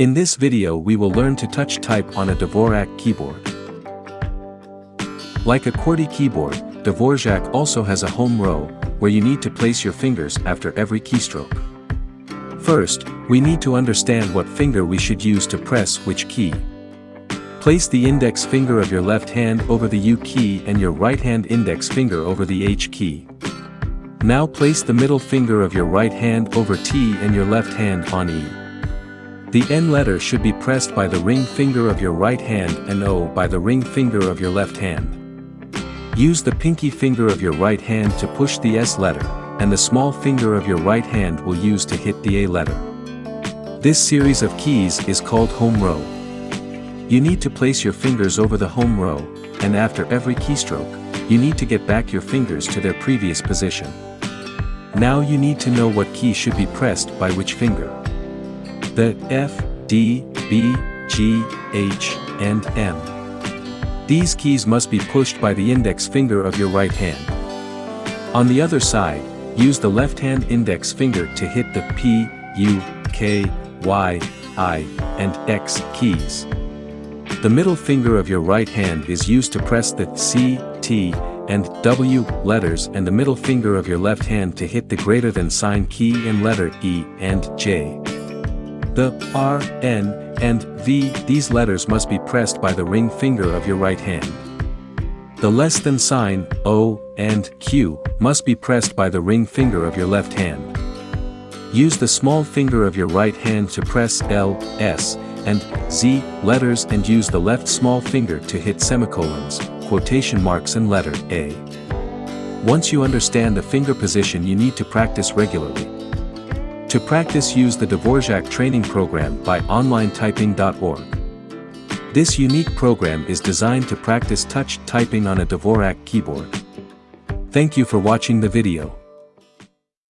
In this video we will learn to touch type on a Dvorak keyboard. Like a QWERTY keyboard, Dvorak also has a home row, where you need to place your fingers after every keystroke. First, we need to understand what finger we should use to press which key. Place the index finger of your left hand over the U key and your right hand index finger over the H key. Now place the middle finger of your right hand over T and your left hand on E. The N letter should be pressed by the ring finger of your right hand and O by the ring finger of your left hand. Use the pinky finger of your right hand to push the S letter, and the small finger of your right hand will use to hit the A letter. This series of keys is called home row. You need to place your fingers over the home row, and after every keystroke, you need to get back your fingers to their previous position. Now you need to know what key should be pressed by which finger. The F, D, B, G, H, and M. These keys must be pushed by the index finger of your right hand. On the other side, use the left hand index finger to hit the P, U, K, Y, I, and X keys. The middle finger of your right hand is used to press the C, T, and W letters and the middle finger of your left hand to hit the greater than sign key and letter E and J. The R, N, and V, these letters must be pressed by the ring finger of your right hand. The less than sign, O, and Q, must be pressed by the ring finger of your left hand. Use the small finger of your right hand to press L, S, and Z letters and use the left small finger to hit semicolons, quotation marks and letter A. Once you understand the finger position you need to practice regularly. To practice use the Dvorak training program by onlinetyping.org. This unique program is designed to practice touch typing on a Dvorak keyboard. Thank you for watching the video.